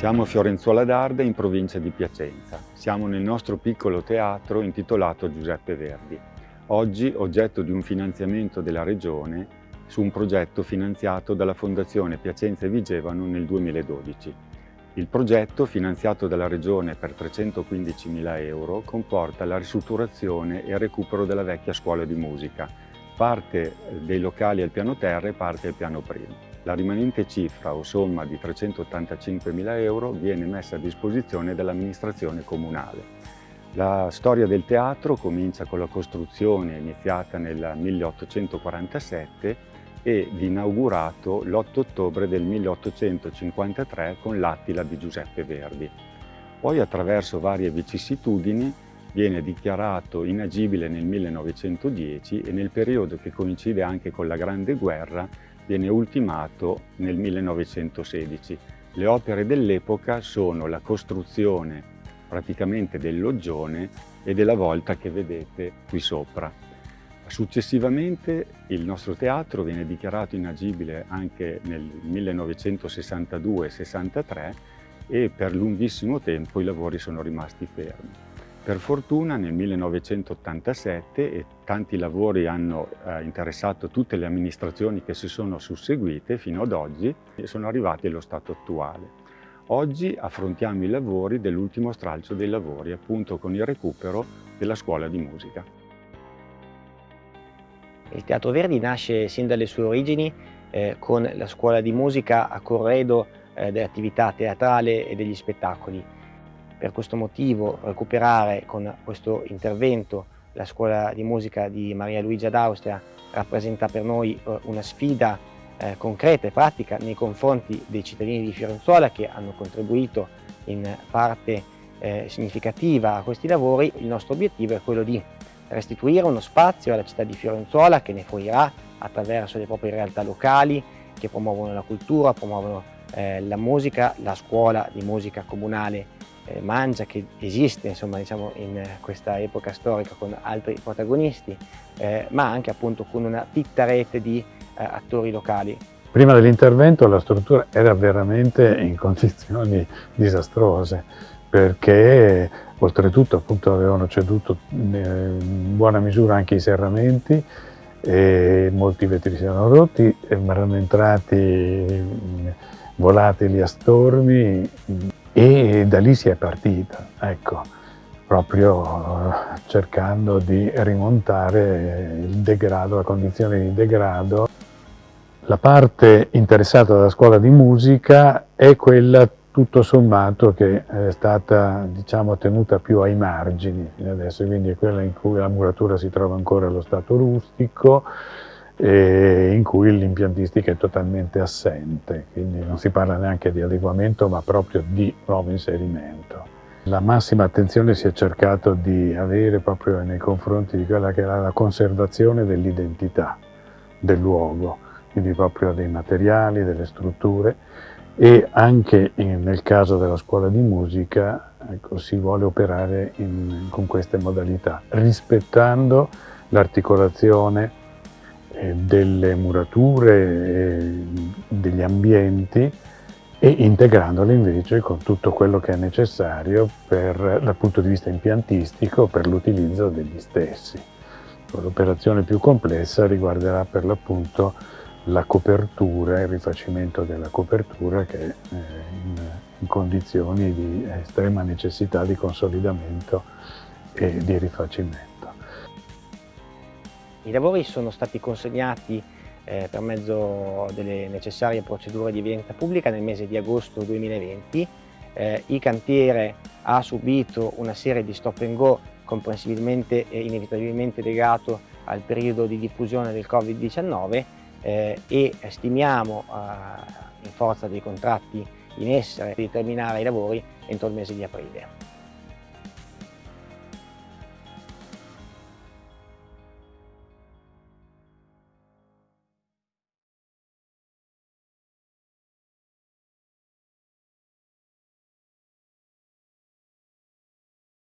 Siamo a Fiorenzuola d'Arda in provincia di Piacenza. Siamo nel nostro piccolo teatro intitolato Giuseppe Verdi. Oggi oggetto di un finanziamento della Regione su un progetto finanziato dalla Fondazione Piacenza e Vigevano nel 2012. Il progetto, finanziato dalla Regione per 315.000 euro, comporta la ristrutturazione e il recupero della vecchia scuola di musica, parte dei locali al piano terra e parte al piano primo. La rimanente cifra o somma di 385.000 euro viene messa a disposizione dall'amministrazione comunale. La storia del teatro comincia con la costruzione iniziata nel 1847 ed inaugurato l'8 ottobre del 1853 con l'Attila di Giuseppe Verdi. Poi attraverso varie vicissitudini viene dichiarato inagibile nel 1910 e nel periodo che coincide anche con la Grande Guerra viene ultimato nel 1916. Le opere dell'epoca sono la costruzione praticamente del loggione e della volta che vedete qui sopra. Successivamente il nostro teatro viene dichiarato inagibile anche nel 1962-63 e per lunghissimo tempo i lavori sono rimasti fermi. Per fortuna nel 1987 e tanti lavori hanno eh, interessato tutte le amministrazioni che si sono susseguite fino ad oggi sono arrivati allo stato attuale. Oggi affrontiamo i lavori dell'ultimo stralcio dei lavori, appunto con il recupero della scuola di musica. Il Teatro Verdi nasce sin dalle sue origini eh, con la scuola di musica a corredo eh, dell'attività teatrale e degli spettacoli per questo motivo recuperare con questo intervento la scuola di musica di Maria Luigia d'Austria rappresenta per noi eh, una sfida eh, concreta e pratica nei confronti dei cittadini di Fiorenzuola che hanno contribuito in parte eh, significativa a questi lavori. Il nostro obiettivo è quello di restituire uno spazio alla città di Fiorenzuola che ne fruirà attraverso le proprie realtà locali che promuovono la cultura, promuovono la musica, la scuola di musica comunale eh, Mangia che esiste insomma, diciamo, in questa epoca storica con altri protagonisti, eh, ma anche appunto con una fitta rete di eh, attori locali. Prima dell'intervento la struttura era veramente in condizioni disastrose perché oltretutto appunto avevano ceduto eh, in buona misura anche i serramenti e molti vetri si erano rotti, erano entrati volatili a stormi e da lì si è partita, ecco, proprio eh, cercando di rimontare il degrado, la condizione di degrado. La parte interessata dalla scuola di musica è quella tutto sommato che è stata diciamo, tenuta più ai margini adesso, quindi è quella in cui la muratura si trova ancora allo stato rustico, in cui l'impiantistica è totalmente assente, quindi non si parla neanche di adeguamento ma proprio di nuovo inserimento. La massima attenzione si è cercato di avere proprio nei confronti di quella che era la conservazione dell'identità del luogo, quindi proprio dei materiali, delle strutture e anche in, nel caso della scuola di musica ecco, si vuole operare in, con queste modalità, rispettando l'articolazione delle murature, degli ambienti e integrandole invece con tutto quello che è necessario per, dal punto di vista impiantistico per l'utilizzo degli stessi. L'operazione più complessa riguarderà per l'appunto la copertura, il rifacimento della copertura che è in, in condizioni di estrema necessità di consolidamento e di rifacimento. I lavori sono stati consegnati eh, per mezzo delle necessarie procedure di evidenza pubblica nel mese di agosto 2020. Eh, il cantiere ha subito una serie di stop and go comprensibilmente e inevitabilmente legato al periodo di diffusione del Covid-19 eh, e stimiamo eh, in forza dei contratti in essere di terminare i lavori entro il mese di aprile.